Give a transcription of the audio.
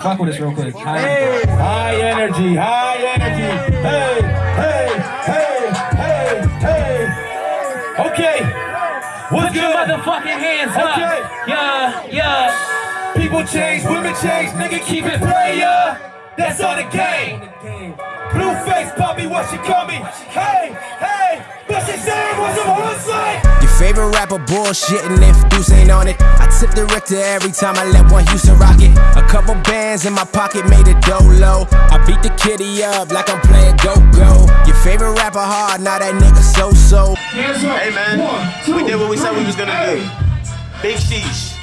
Fuck with us real quick. High, high energy, high energy. Hey, hey, hey, hey, hey. Okay. What's Put your motherfucking hands up. Okay. Yeah, yeah. People change, women change, nigga keep it player. That's all the game. Blue face, poppy, what she call me? Hey, hey, but she said was a hustler. Your favorite rapper bullshitting if Deuce ain't on it. I tip the Richter every time I let one Houston rock it. A couple bands in my pocket made it dolo. I beat the kitty up like I'm playing go-go. Your favorite rapper hard, now that nigga so-so. Hey man, we did what we said we was gonna do. Big sheesh.